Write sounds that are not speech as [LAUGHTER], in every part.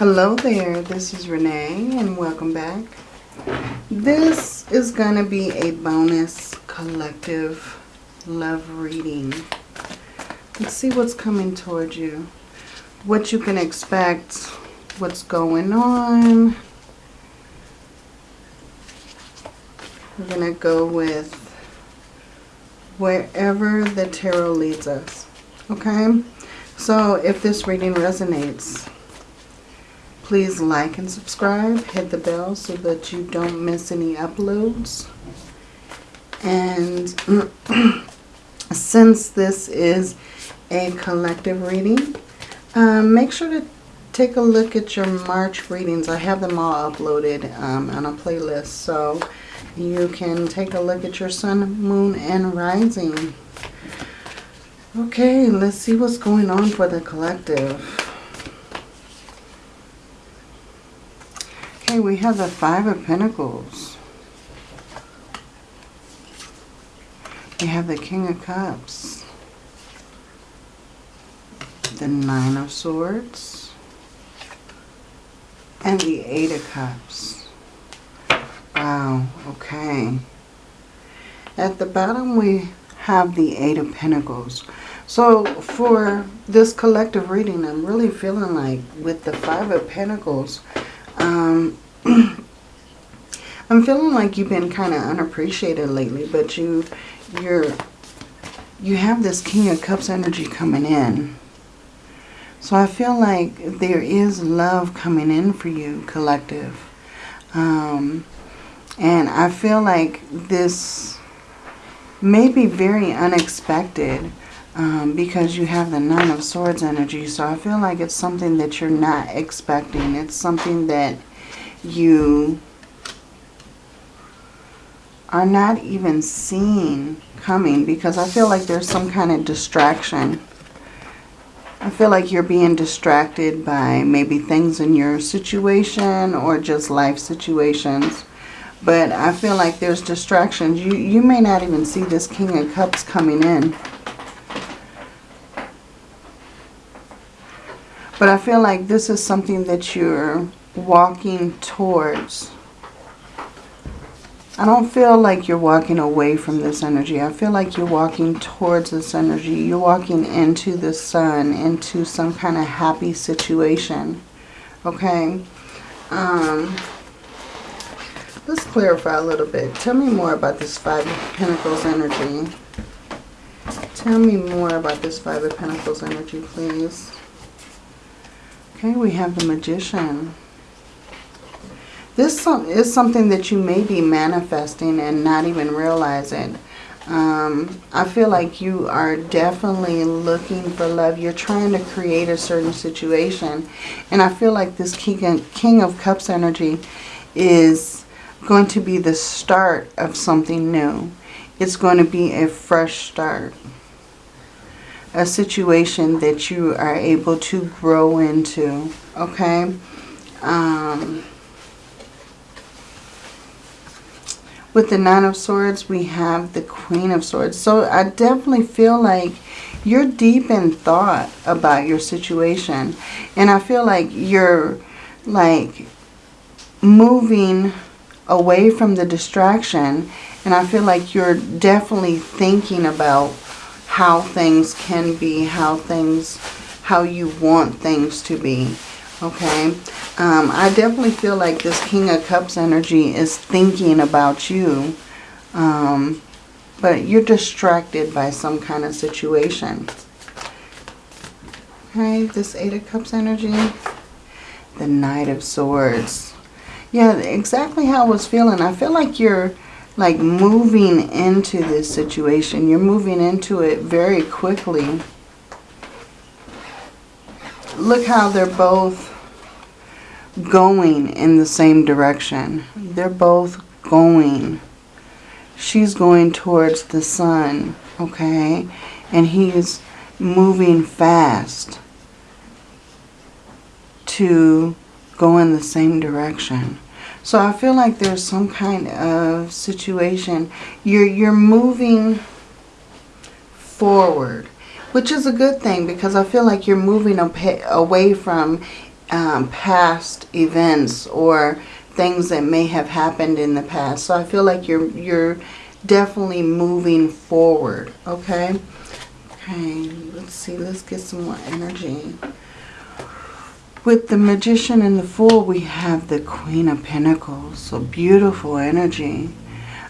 Hello there, this is Renee and welcome back. This is going to be a bonus collective love reading. Let's see what's coming towards you. What you can expect, what's going on. We're going to go with wherever the tarot leads us. Okay? So if this reading resonates, please like and subscribe. Hit the bell so that you don't miss any uploads. And [CLEARS THROAT] since this is a collective reading, um, make sure to take a look at your March readings. I have them all uploaded um, on a playlist. So you can take a look at your sun, moon, and rising. Okay, let's see what's going on for the collective. Okay, we have the Five of Pentacles. We have the King of Cups. The Nine of Swords. And the Eight of Cups. Wow, okay. At the bottom we have the Eight of Pentacles. So for this collective reading, I'm really feeling like with the Five of Pentacles, um, [CLEARS THROAT] I'm feeling like you've been kind of unappreciated lately, but you, you're, you have this King of Cups energy coming in. So I feel like there is love coming in for you, collective. Um, and I feel like this may be very unexpected um, because you have the Nine of Swords energy. So I feel like it's something that you're not expecting. It's something that you are not even seeing coming because I feel like there's some kind of distraction. I feel like you're being distracted by maybe things in your situation or just life situations. But I feel like there's distractions. You, you may not even see this King of Cups coming in. But I feel like this is something that you're walking towards. I don't feel like you're walking away from this energy. I feel like you're walking towards this energy. You're walking into the sun, into some kind of happy situation. Okay? Um, Let's clarify a little bit. Tell me more about this Five of Pentacles energy. Tell me more about this Five of Pentacles energy, please. Okay, we have the Magician. This is something that you may be manifesting and not even realizing. Um, I feel like you are definitely looking for love. You're trying to create a certain situation. And I feel like this King, King of Cups energy is going to be the start of something new. It's going to be a fresh start. A situation that you are able to grow into. Okay? Um, with the Nine of Swords, we have the Queen of Swords. So I definitely feel like you're deep in thought about your situation. And I feel like you're like moving away from the distraction. And I feel like you're definitely thinking about how things can be, how things, how you want things to be. Okay. Um, I definitely feel like this King of Cups energy is thinking about you. Um, but you're distracted by some kind of situation. Okay, this Eight of Cups energy. The Knight of Swords. Yeah, exactly how I was feeling. I feel like you're like moving into this situation. You're moving into it very quickly. Look how they're both going in the same direction. They're both going. She's going towards the sun, okay? And he's moving fast to go in the same direction. So I feel like there's some kind of situation. You're, you're moving forward, which is a good thing because I feel like you're moving away from um, past events or things that may have happened in the past. So I feel like you're you're definitely moving forward, okay? Okay, let's see. Let's get some more energy. With the Magician and the Fool, we have the Queen of Pentacles. So beautiful energy.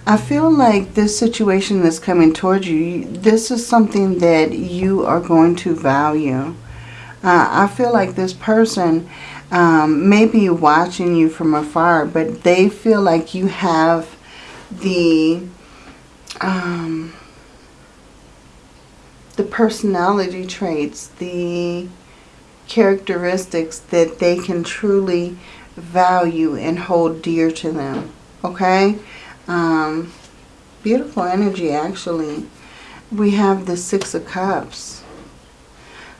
I feel like this situation that's coming towards you, this is something that you are going to value. Uh, I feel like this person um, may be watching you from afar, but they feel like you have the um, the personality traits, the characteristics that they can truly value and hold dear to them. Okay? Um, beautiful energy, actually. We have the Six of Cups.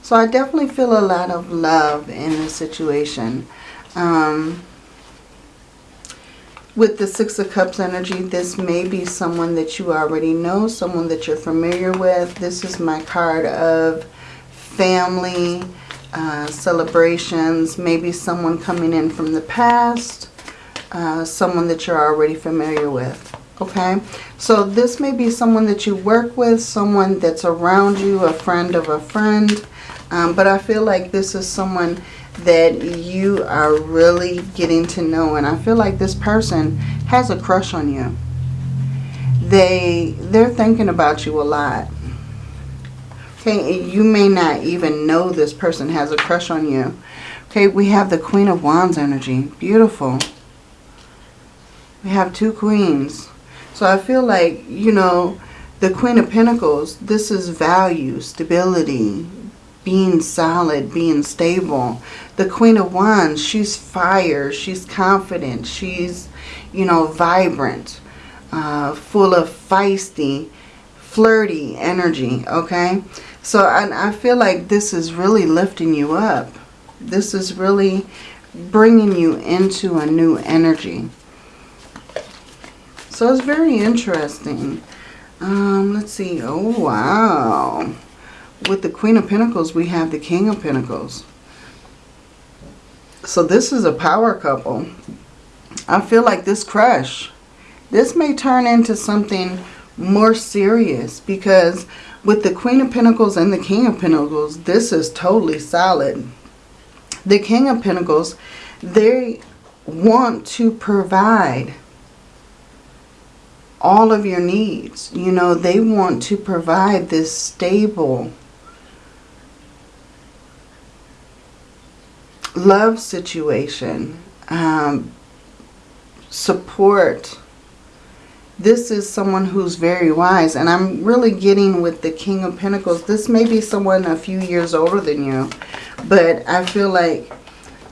So I definitely feel a lot of love in this situation. Um, with the Six of Cups energy, this may be someone that you already know, someone that you're familiar with. This is my card of family, uh, celebrations, maybe someone coming in from the past, uh, someone that you're already familiar with. Okay, so this may be someone that you work with, someone that's around you, a friend of a friend. Um, but I feel like this is someone that you are really getting to know. And I feel like this person has a crush on you. They, they're thinking about you a lot. Okay, you may not even know this person has a crush on you. Okay, we have the Queen of Wands energy. Beautiful. We have two queens. So I feel like, you know, the Queen of Pentacles, this is value, stability, being solid, being stable. The Queen of Wands, she's fire, she's confident, she's, you know, vibrant, uh, full of feisty, flirty energy, okay? So I, I feel like this is really lifting you up. This is really bringing you into a new energy. So it's very interesting. Um, let's see. Oh, wow. With the Queen of Pentacles, we have the King of Pentacles. So this is a power couple. I feel like this crush, this may turn into something more serious because with the Queen of Pentacles and the King of Pentacles, this is totally solid. The King of Pentacles, they want to provide all of your needs. You know, they want to provide this stable love situation, um, support. This is someone who's very wise. And I'm really getting with the King of Pentacles. This may be someone a few years older than you. But I feel like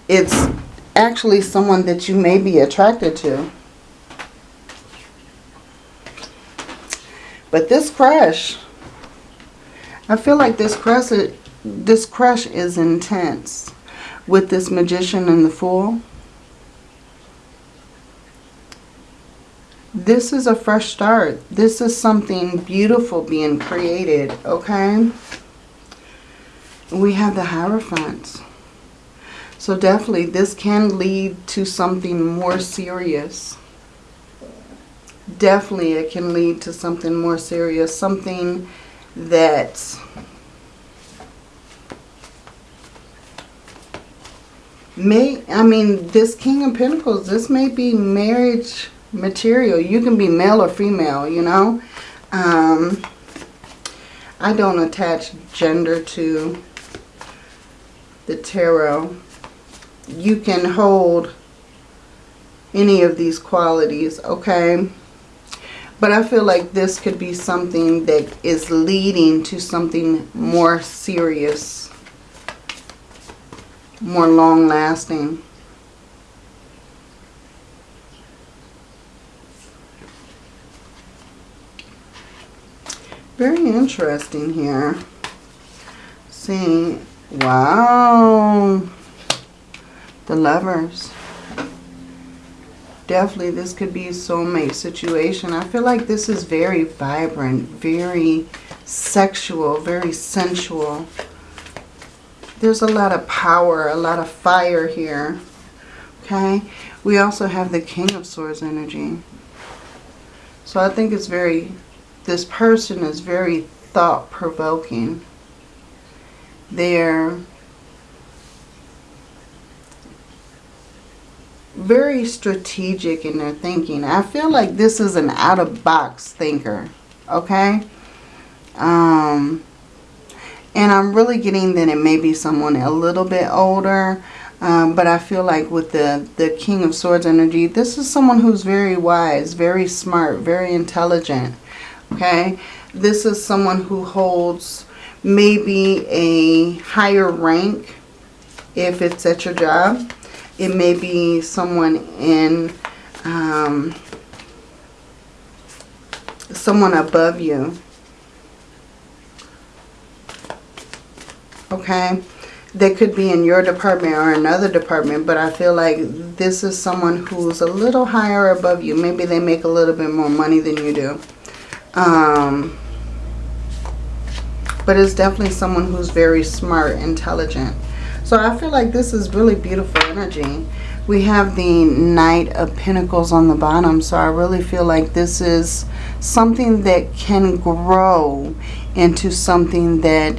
it's actually someone that you may be attracted to. But this crush, I feel like this crush, this crush is intense with this magician and the fool. This is a fresh start. This is something beautiful being created, okay? We have the Hierophant. So definitely this can lead to something more serious definitely it can lead to something more serious, something that may, I mean, this King of Pentacles, this may be marriage material. You can be male or female, you know. Um, I don't attach gender to the tarot. You can hold any of these qualities, okay? But I feel like this could be something that is leading to something more serious, more long-lasting. Very interesting here. See, wow, the lovers definitely this could be a soulmate situation. I feel like this is very vibrant, very sexual, very sensual. There's a lot of power, a lot of fire here. Okay. We also have the King of Swords energy. So I think it's very, this person is very thought-provoking. They're very strategic in their thinking. I feel like this is an out-of-box thinker. Okay? Um, and I'm really getting that it may be someone a little bit older. Um, but I feel like with the, the King of Swords energy, this is someone who's very wise, very smart, very intelligent. Okay? This is someone who holds maybe a higher rank if it's at your job. It may be someone in, um, someone above you. Okay? They could be in your department or another department, but I feel like this is someone who's a little higher above you. Maybe they make a little bit more money than you do. Um, but it's definitely someone who's very smart, intelligent. So I feel like this is really beautiful energy. We have the Knight of Pentacles on the bottom. So I really feel like this is something that can grow into something that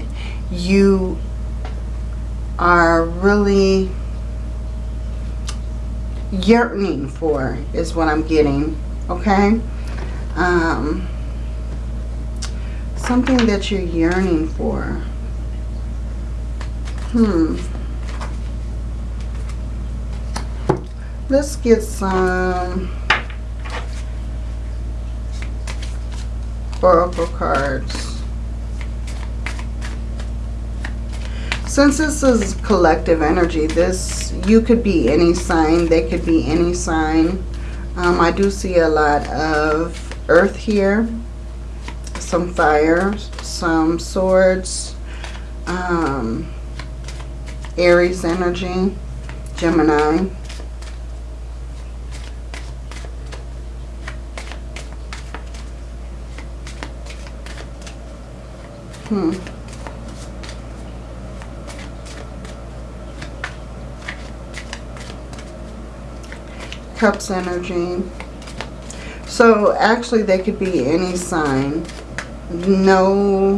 you are really yearning for is what I'm getting. Okay? Um, something that you're yearning for. Hmm. Let's get some Oracle cards. Since this is collective energy, this you could be any sign. They could be any sign. Um, I do see a lot of earth here. Some fire, some swords, um, Aries energy, Gemini. Hmm. Cups energy. So actually they could be any sign. No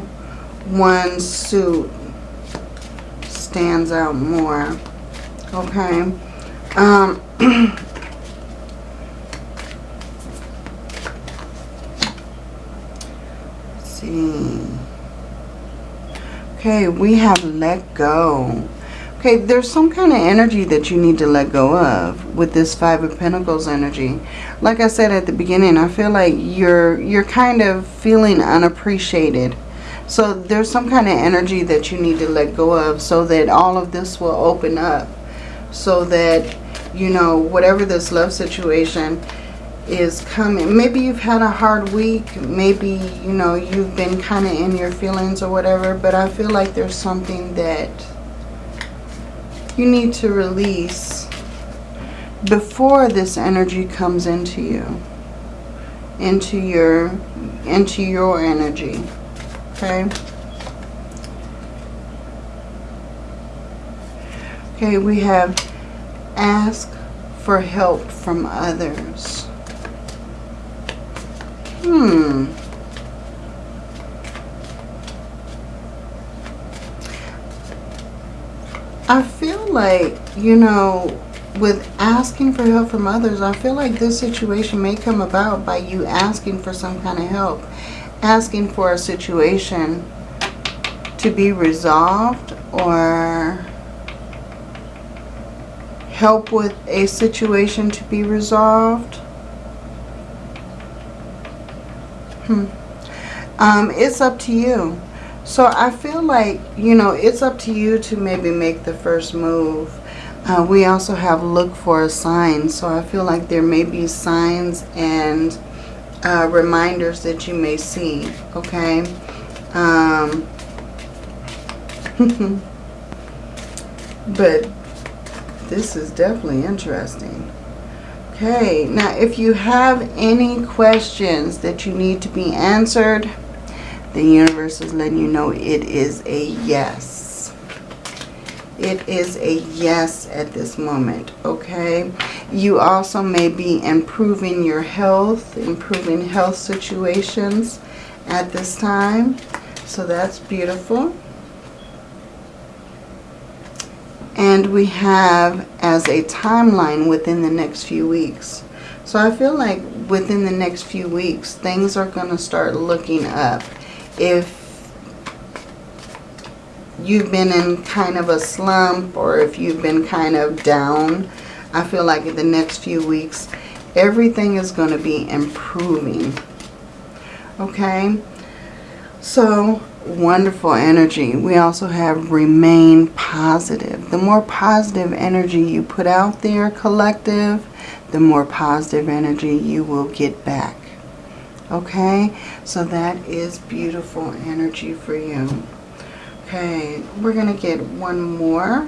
one suit stands out more. Okay. Um, [CLEARS THROAT] see. Okay, we have let go. Okay, there's some kind of energy that you need to let go of with this Five of Pentacles energy. Like I said at the beginning, I feel like you're you're kind of feeling unappreciated. So there's some kind of energy that you need to let go of so that all of this will open up. So that, you know, whatever this love situation is coming. Maybe you've had a hard week. Maybe, you know, you've been kind of in your feelings or whatever. But I feel like there's something that you need to release before this energy comes into you into your into your energy okay? Okay we have ask for help from others. Hmm I feel like, you know, with asking for help from others, I feel like this situation may come about by you asking for some kind of help. Asking for a situation to be resolved or help with a situation to be resolved. Hmm. Um, it's up to you. So I feel like, you know, it's up to you to maybe make the first move. Uh, we also have look for a sign. So I feel like there may be signs and uh, reminders that you may see. Okay. Um, [LAUGHS] but this is definitely interesting. Okay. Now, if you have any questions that you need to be answered, the universe is letting you know it is a yes. it is a yes at this moment, okay? You also may be improving your health, improving health situations at this time. So that's beautiful. And we have as a timeline within the next few weeks. So I feel like within the next few weeks, things are going to start looking up. If you've been in kind of a slump or if you've been kind of down, I feel like in the next few weeks, everything is going to be improving. Okay? So, wonderful energy. We also have remain positive. The more positive energy you put out there, collective, the more positive energy you will get back. Okay? So that is beautiful energy for you. Okay, we're going to get one more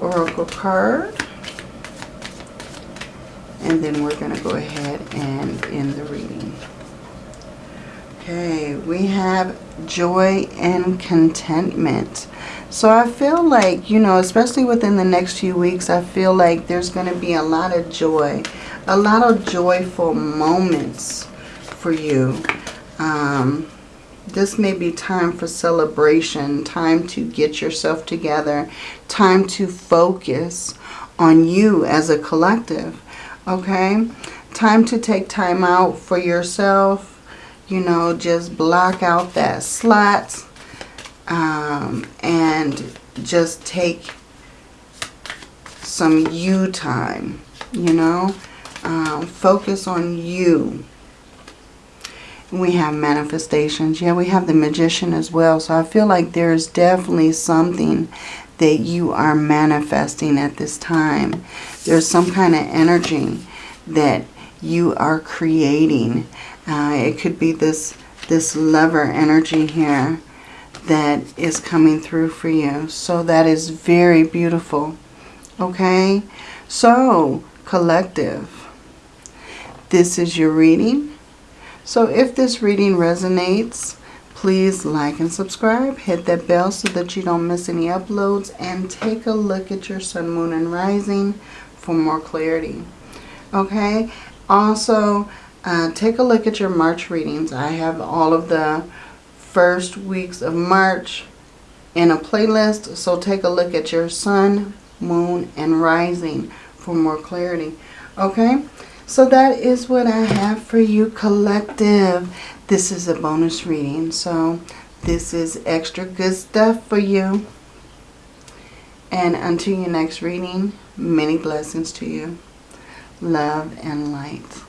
oracle card. And then we're going to go ahead and end the reading. Okay, we have joy and contentment. So I feel like, you know, especially within the next few weeks, I feel like there's going to be a lot of joy, a lot of joyful moments for you. Um, this may be time for celebration, time to get yourself together, time to focus on you as a collective, okay? Time to take time out for yourself, you know, just block out that slot um, and just take some you time, you know? Um, focus on you we have manifestations. Yeah, we have the magician as well. So I feel like there's definitely something that you are manifesting at this time. There's some kind of energy that you are creating. Uh, it could be this, this lover energy here that is coming through for you. So that is very beautiful. Okay? So, collective. This is your reading. So if this reading resonates, please like and subscribe. Hit that bell so that you don't miss any uploads. And take a look at your sun, moon, and rising for more clarity. Okay? Also, uh, take a look at your March readings. I have all of the first weeks of March in a playlist. So take a look at your sun, moon, and rising for more clarity. Okay? So that is what I have for you collective. This is a bonus reading. So this is extra good stuff for you. And until your next reading, many blessings to you. Love and light.